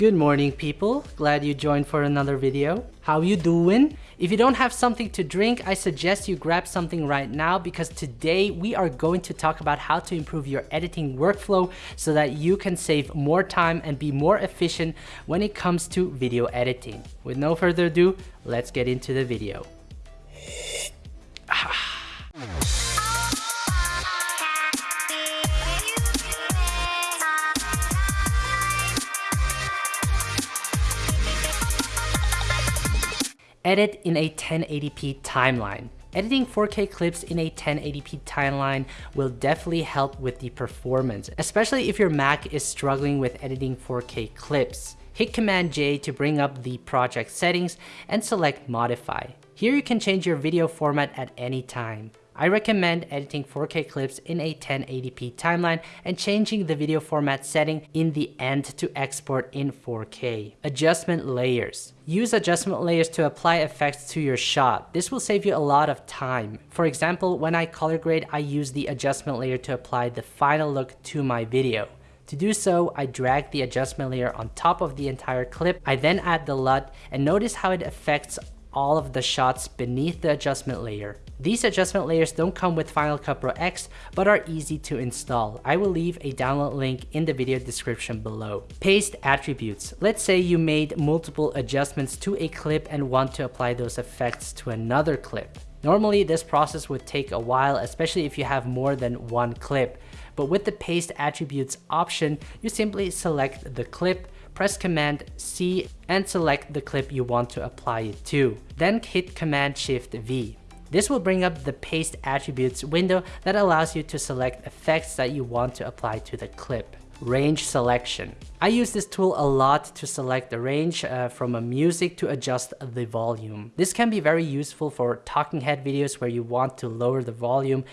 Good morning people, glad you joined for another video. How you doing? If you don't have something to drink, I suggest you grab something right now because today we are going to talk about how to improve your editing workflow so that you can save more time and be more efficient when it comes to video editing. With no further ado, let's get into the video. Edit in a 1080p timeline. Editing 4K clips in a 1080p timeline will definitely help with the performance, especially if your Mac is struggling with editing 4K clips. Hit Command J to bring up the project settings and select Modify. Here you can change your video format at any time. I recommend editing 4K clips in a 1080p timeline and changing the video format setting in the end to export in 4K. Adjustment layers. Use adjustment layers to apply effects to your shot. This will save you a lot of time. For example, when I color grade, I use the adjustment layer to apply the final look to my video. To do so, I drag the adjustment layer on top of the entire clip. I then add the LUT and notice how it affects all of the shots beneath the adjustment layer. These adjustment layers don't come with Final Cut Pro X, but are easy to install. I will leave a download link in the video description below. Paste attributes. Let's say you made multiple adjustments to a clip and want to apply those effects to another clip. Normally, this process would take a while, especially if you have more than one clip. But with the paste attributes option, you simply select the clip, press Command C and select the clip you want to apply it to. Then hit Command Shift V. This will bring up the paste attributes window that allows you to select effects that you want to apply to the clip. Range selection. I use this tool a lot to select the range uh, from a music to adjust the volume. This can be very useful for talking head videos where you want to lower the volume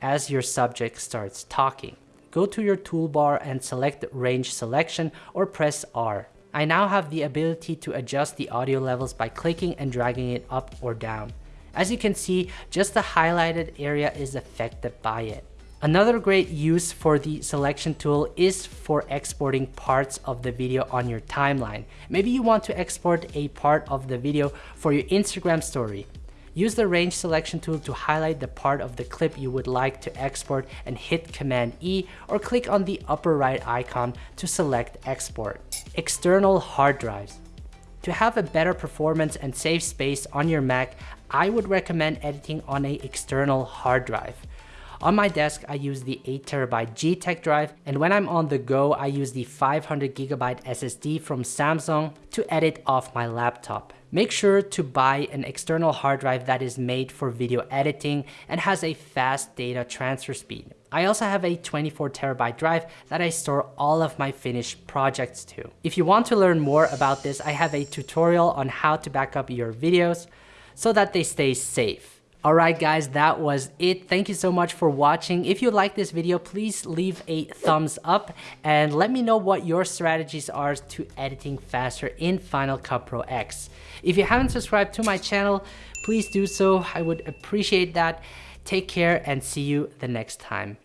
as your subject starts talking. Go to your toolbar and select range selection or press R. I now have the ability to adjust the audio levels by clicking and dragging it up or down. As you can see, just the highlighted area is affected by it. Another great use for the selection tool is for exporting parts of the video on your timeline. Maybe you want to export a part of the video for your Instagram story. Use the range selection tool to highlight the part of the clip you would like to export and hit Command E or click on the upper right icon to select export. External hard drives. To have a better performance and save space on your Mac, I would recommend editing on an external hard drive. On my desk, I use the 8TB G-Tech drive, and when I'm on the go, I use the 500GB SSD from Samsung to edit off my laptop. Make sure to buy an external hard drive that is made for video editing and has a fast data transfer speed. I also have a 24 terabyte drive that I store all of my finished projects to. If you want to learn more about this, I have a tutorial on how to back up your videos so that they stay safe. Alright guys, that was it. Thank you so much for watching. If you like this video, please leave a thumbs up and let me know what your strategies are to editing faster in Final Cut Pro X. If you haven't subscribed to my channel, please do so. I would appreciate that. Take care and see you the next time.